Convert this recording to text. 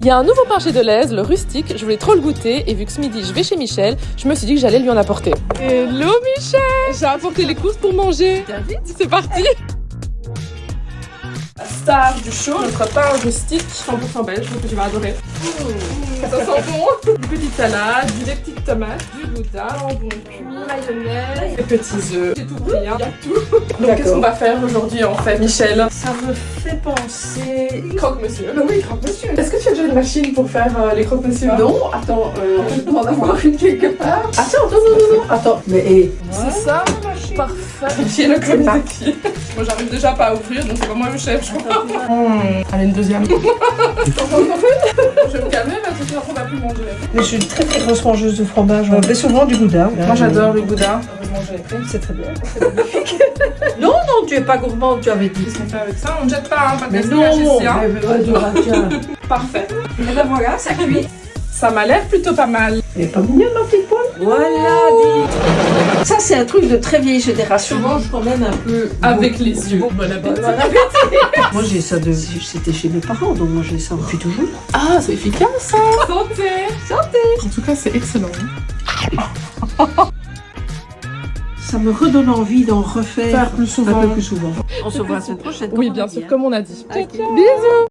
Il y a un nouveau pain chez Deleuze, le rustique, je voulais trop le goûter et vu que ce midi je vais chez Michel, je me suis dit que j'allais lui en apporter. Hello Michel J'ai apporté les courses pour manger. C'est parti star du show, notre pain rustique 100% belge, que tu vas adorer. Ça sent bon Une petite salade, des petites tomates, du gouda, jambon cuit, mayonnaise, des petits œufs. J'ai tout hein. il y a tout. Donc qu'est-ce qu'on va faire aujourd'hui en fait Michel? Ça me fait penser... Croque-monsieur. Oui, croque-monsieur. Est-ce que tu as déjà une machine pour faire euh, les croque-monsieur? Non, attends, euh, je dois en avoir une quelque part. Attends, attends, non, non, non. Attends, mais hé. C'est ça Parfait. J'ai le pieds. Moi j'arrive déjà pas à ouvrir donc c'est pas moi le chef je crois. Allez une deuxième. je vais me calmer parce que sinon on va plus manger. Mais je suis une très très grosse mangeuse de fromage. On fait souvent du gouda. Moi j'adore le gouda. C'est très bien. non, non, tu es pas gourmande, tu avais dit. Qu'est-ce qu'on fait avec ça? On ne jette pas hein, pas de Mais gaspillage non, ici, hein. mais. Parfait. Et ben voilà, ça cuit. Ça m'a l'air plutôt pas mal. Elle est pas mignonne ma petite Voilà, dis. Ça, c'est un truc de très vieille génération. Je mange quand même un peu. Avec les yeux. Bon appétit. Moi, j'ai ça de. C'était chez mes parents, donc moi, j'ai ça depuis toujours. Ah c'est efficace ça Santé Santé En tout cas c'est excellent. Ça me redonne envie d'en refaire Faire plus souvent. un peu plus souvent. On se voit la semaine prochaine. Oui bien sûr dit, hein. comme on a dit. Bisous